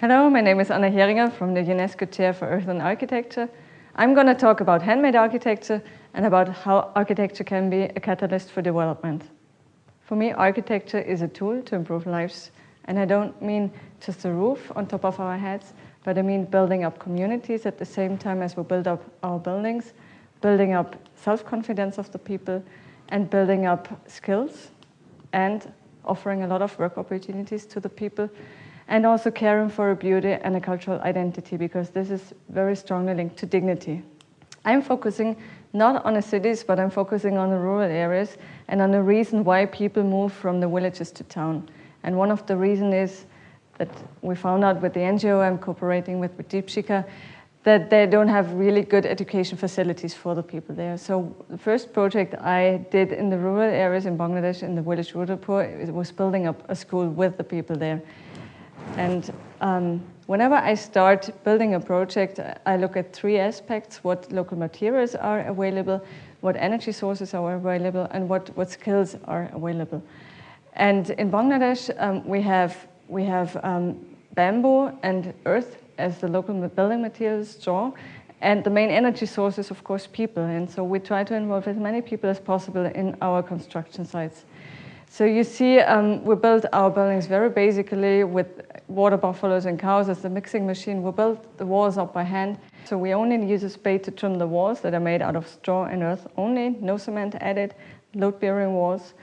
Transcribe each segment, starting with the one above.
Hello, my name is Anna Heringer from the UNESCO Chair for Earth and Architecture. I'm going to talk about handmade architecture and about how architecture can be a catalyst for development. For me, architecture is a tool to improve lives. And I don't mean just a roof on top of our heads, but I mean building up communities at the same time as we build up our buildings, building up self-confidence of the people, and building up skills, and offering a lot of work opportunities to the people and also caring for a beauty and a cultural identity because this is very strongly linked to dignity. I'm focusing not on the cities, but I'm focusing on the rural areas and on the reason why people move from the villages to town. And one of the reasons is that we found out with the NGO I'm cooperating with, with Dipshikha, that they don't have really good education facilities for the people there. So the first project I did in the rural areas in Bangladesh, in the village Rudrapur, was building up a school with the people there. And um, whenever I start building a project, I look at three aspects, what local materials are available, what energy sources are available, and what, what skills are available. And in Bangladesh, um, we have, we have um, bamboo and earth as the local building materials, straw, and the main energy source is, of course, people. And so we try to involve as many people as possible in our construction sites. So you see, um, we built our buildings very basically with water buffaloes and cows as the mixing machine. We built the walls up by hand. So we only use a spade to trim the walls that are made out of straw and earth only, no cement added, load-bearing walls.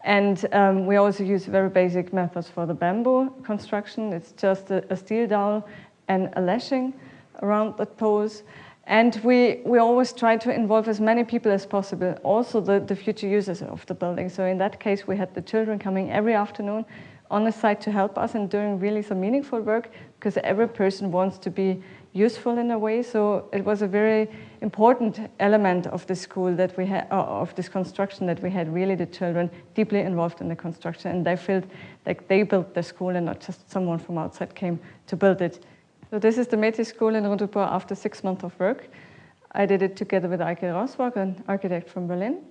And um, we also use very basic methods for the bamboo construction. It's just a, a steel dowel and a lashing around the poles. And we, we always try to involve as many people as possible, also the, the future users of the building. So in that case, we had the children coming every afternoon on the site to help us and doing really some meaningful work because every person wants to be useful in a way. So it was a very important element of the school that we had, uh, of this construction that we had really the children deeply involved in the construction and they felt like they built the school and not just someone from outside came to build it. So this is the METI School in Rudrapur after six months of work. I did it together with Eike Roswag, an architect from Berlin.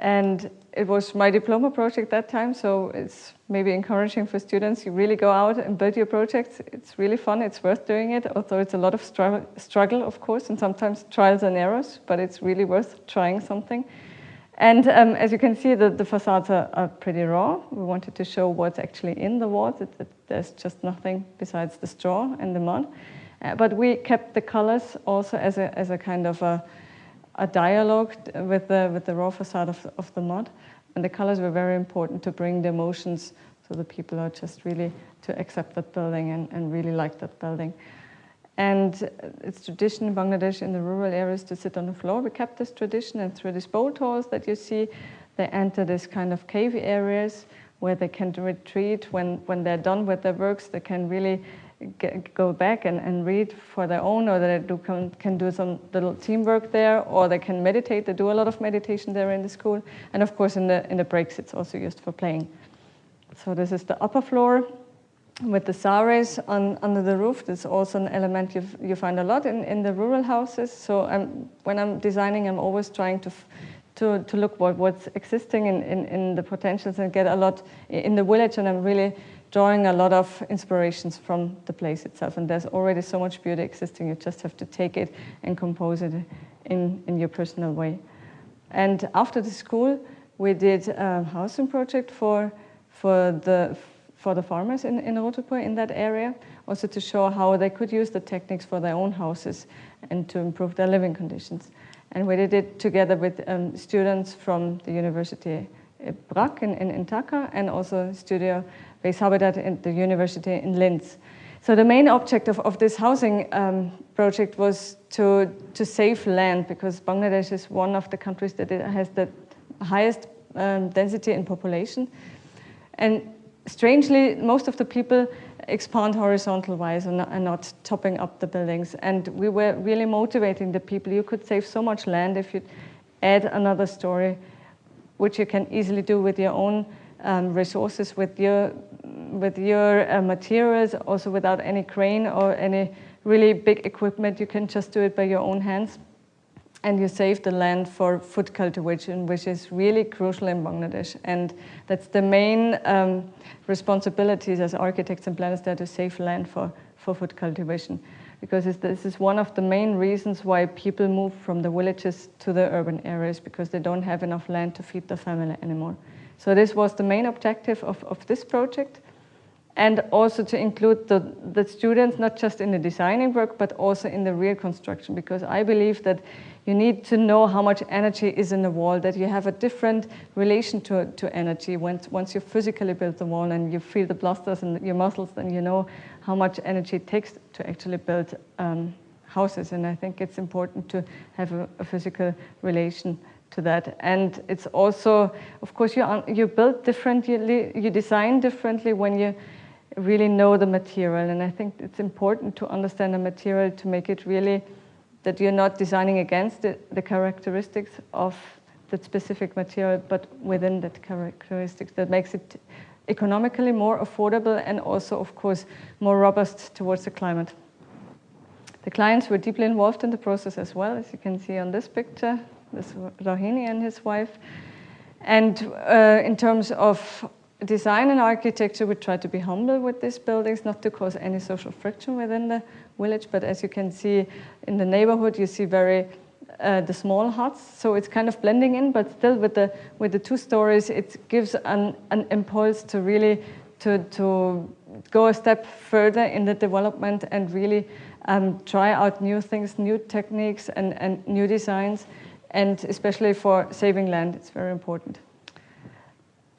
And it was my diploma project that time, so it's maybe encouraging for students. You really go out and build your projects. It's really fun, it's worth doing it, although it's a lot of struggle, of course, and sometimes trials and errors, but it's really worth trying something. And um, as you can see, the, the facades are, are, pretty raw. We wanted to show what's actually in the walls. It, it, there's just nothing besides the straw and the mud. Uh, but we kept the colors also as a, as a kind of a, a dialogue with the, with the raw facade of, of the mud. And the colors were very important to bring the emotions so the people are just really to accept that building and, and really like that building. And uh, it's tradition in Bangladesh in the rural areas to sit on the floor. We kept this tradition and through these boat halls that you see, they enter this kind of cave areas where they can retreat when, when they're done with their works. They can really get, go back and, and read for their own or they do, can, can do some little teamwork there or they can meditate. They do a lot of meditation there in the school. And of course in the, in the breaks it's also used for playing. So this is the upper floor with the saris on, under the roof, that's also an element you you find a lot in, in the rural houses. So I'm, when I'm designing, I'm always trying to, to, to look what, what's existing in, in, in the potentials and get a lot in the village. And I'm really drawing a lot of inspirations from the place itself. And there's already so much beauty existing. You just have to take it and compose it in, in your personal way. And after the school, we did a housing project for, for the for the farmers in, in Rudrapur in that area, also to show how they could use the techniques for their own houses and to improve their living conditions. And we did it together with um, students from the University BRAC in, in, in Dhaka and also Studio Base Habitat in the University in Linz. So the main object of, of this housing um, project was to, to save land because Bangladesh is one of the countries that has the highest um, density in population. And strangely, most of the people expand horizontal wise and, and not topping up the buildings. And we were really motivating the people. You could save so much land if you add another story, which you can easily do with your own um, resources, with your, with your uh, materials, also without any crane or any really big equipment. You can just do it by your own hands. And you save the land for food cultivation, which is really crucial in Bangladesh. And that's the main um, responsibilities as architects and planners there to save land for, for food cultivation. Because this is one of the main reasons why people move from the villages to the urban areas, because they don't have enough land to feed their family anymore. So this was the main objective of, of this project and also to include the, the students not just in the designing work but also in the real construction because I believe that you need to know how much energy is in the wall, that you have a different relation to, to energy. Once, once you physically build the wall and you feel the blasters in your muscles, then you know how much energy it takes to actually build um, houses. And I think it's important to have a, a physical relation to that. And it's also, of course, you, you build differently, you design differently when you really know the material. And I think it's important to understand the material to make it really that you're not designing against the, the characteristics of that specific material, but within that characteristics that makes it economically more affordable and also, of course, more robust towards the climate. The clients were deeply involved in the process as well, as you can see on this picture, this Rohini and his wife. And uh, in terms of design and architecture, we try to be humble with these buildings, not to cause any social friction within the village, but as you can see in the neighborhood, you see very uh, the small huts, so it's kind of blending in, but still with the with the two stories, it gives an, an impulse to really to to go a step further in the development and really um, try out new things, new techniques, and and new designs, and especially for saving land, it's very important.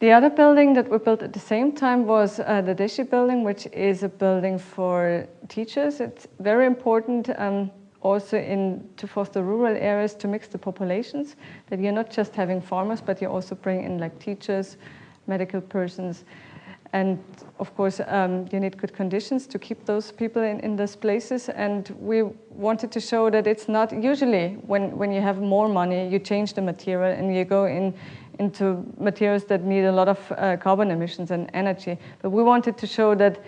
The other building that we built at the same time was uh, the DESI building, which is a building for teachers. It's very important um, also in to foster rural areas to mix the populations, that you're not just having farmers, but you also bring in like teachers, medical persons, and of course, um, you need good conditions to keep those people in, in those places. And we wanted to show that it's not usually when, when you have more money, you change the material and you go in into materials that need a lot of uh, carbon emissions and energy. But we wanted to show that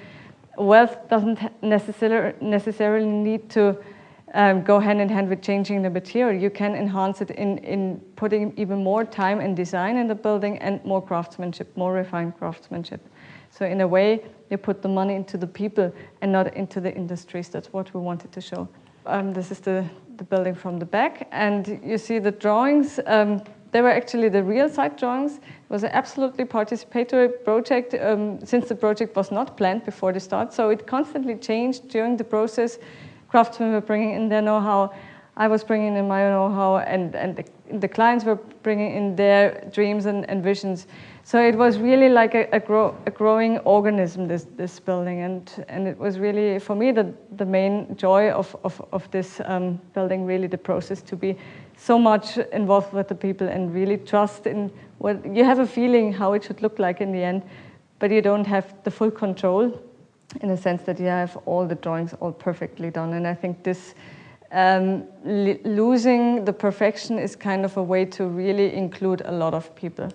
wealth doesn't necessarily, necessarily need to um, go hand in hand with changing the material. You can enhance it in, in putting even more time and design in the building and more craftsmanship, more refined craftsmanship. So in a way, you put the money into the people and not into the industries. That's what we wanted to show. Um, this is the, the building from the back. And you see the drawings. Um, they were actually the real site drawings. It was an absolutely participatory project um, since the project was not planned before the start. So it constantly changed during the process. Craftsmen were bringing in their know-how. I was bringing in my know-how and, and the, the, clients were bringing in their dreams and, and visions. So it was really like a, a, grow, a, growing organism, this, this building. And, and it was really, for me, the, the main joy of, of, of this um, building, really the process to be so much involved with the people and really trust in what you have a feeling how it should look like in the end, but you don't have the full control in the sense that you have all the drawings all perfectly done. And I think this um, losing the perfection is kind of a way to really include a lot of people.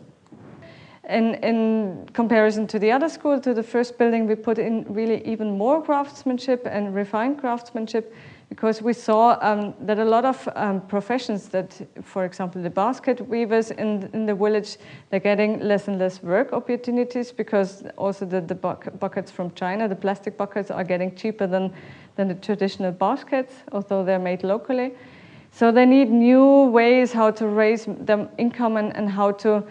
In, in comparison to the other school, to the first building, we put in really even more craftsmanship and refined craftsmanship because we saw um, that a lot of um, professions that, for example, the basket weavers in, in the village, they're getting less and less work opportunities because also the, the buckets from China, the plastic buckets are getting cheaper than, than the traditional baskets, although they're made locally. So they need new ways how to raise their income and, and how to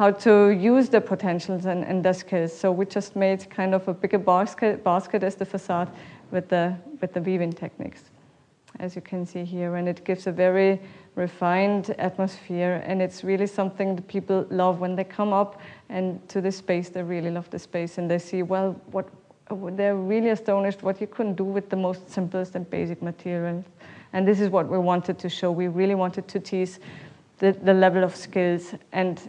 how to use the potentials and, and their skills. So we just made kind of a bigger basket, basket as the facade with the, with the weaving techniques as you can see here, and it gives a very refined atmosphere, and it's really something that people love when they come up and to this space, they really love the space, and they see, well, what they're really astonished what you couldn't do with the most simplest and basic materials. And this is what we wanted to show. We really wanted to tease the, the level of skills and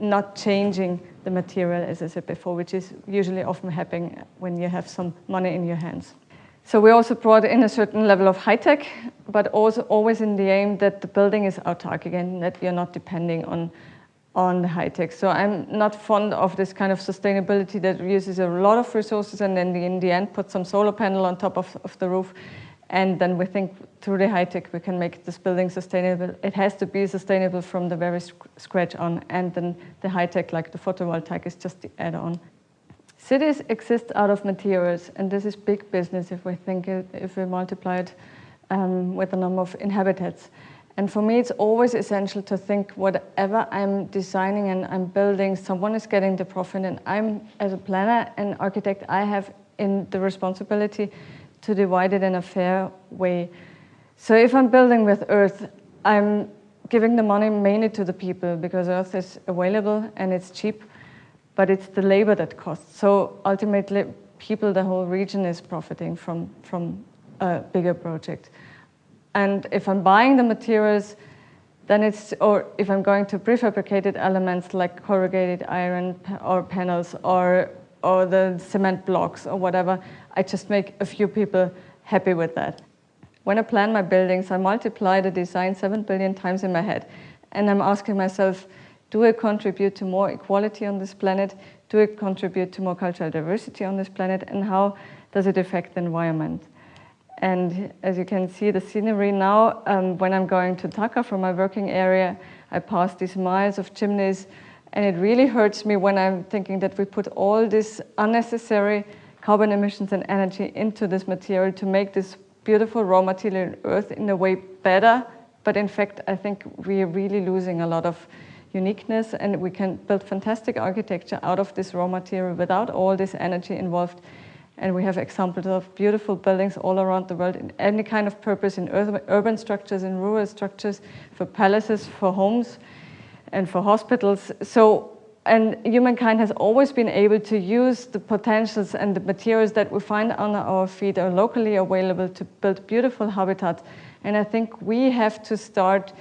not changing the material, as I said before, which is usually often happening when you have some money in your hands. So we also brought in a certain level of high tech, but also always in the aim that the building is autark again, that you're not depending on, on the high tech. So I'm not fond of this kind of sustainability that uses a lot of resources and then in the end put some solar panel on top of, of the roof And then we think through the high tech we can make this building sustainable. It has to be sustainable from the very scratch on, and then the high tech, like the photovoltaic, is just the add-on. Cities exist out of materials, and this is big business if we think it, if we multiply it um, with the number of inhabitants. And for me, it's always essential to think whatever I'm designing and I'm building, someone is getting the profit, and I'm, as a planner and architect, I have in the responsibility to divide it in a fair way. So if I'm building with earth, I'm giving the money mainly to the people because earth is available and it's cheap, but it's the labor that costs. So ultimately, people, the whole region is profiting from, from a bigger project. And if I'm buying the materials, then it's, or if I'm going to prefabricated elements like corrugated iron or panels or, or the cement blocks or whatever, I just make a few people happy with that. When I plan my buildings, I multiply the design 7 billion times in my head. And I'm asking myself, do I contribute to more equality on this planet? Do I contribute to more cultural diversity on this planet? And how does it affect the environment? And as you can see the scenery now, um, when I'm going to Dhaka from my working area, I pass these miles of chimneys and it really hurts me when I'm thinking that we put all this unnecessary carbon emissions and energy into this material to make this beautiful raw material earth in a way better. But in fact, I think we are really losing a lot of uniqueness and we can build fantastic architecture out of this raw material without all this energy involved. And we have examples of beautiful buildings all around the world in any kind of purpose, in urban structures, in rural structures, for palaces, for homes, and for hospitals. So, and humankind has always been able to use the potentials and the materials that we find on our feet are locally available to build beautiful habitats. And I think we have to start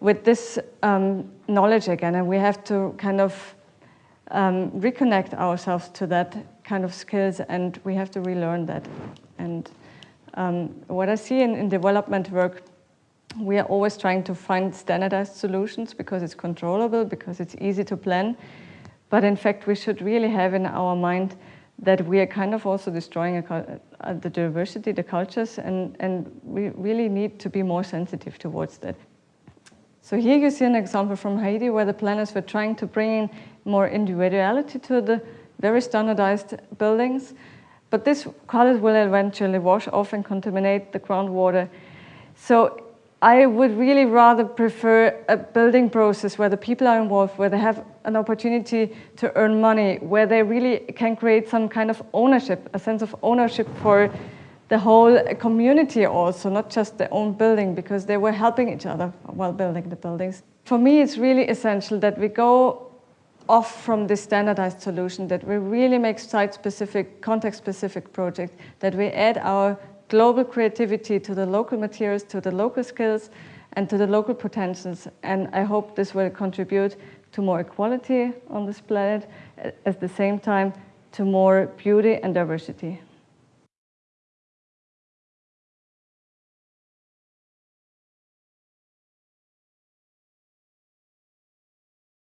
with this um, knowledge again, and we have to kind of um, reconnect ourselves to that kind of skills and we have to relearn that. And um, what I see in, in development work, we are always trying to find standardized solutions because it's controllable, because it's easy to plan. But in fact, we should really have in our mind that we are kind of also destroying a, uh, the diversity, the cultures, and, and we really need to be more sensitive towards that. So here you see an example from Haiti where the planners were trying to bring in more individuality to the very standardized buildings. But this colors will eventually wash off and contaminate the groundwater. So I would really rather prefer a building process where the people are involved, where they have an opportunity to earn money, where they really can create some kind of ownership, a sense of ownership for the whole community also, not just their own building, because they were helping each other while building the buildings. For me, it's really essential that we go off from this standardized solution, that we really make site-specific, context-specific projects, that we add our global creativity to the local materials, to the local skills, and to the local potentials. And I hope this will contribute to more equality on this planet, at the same time to more beauty and diversity.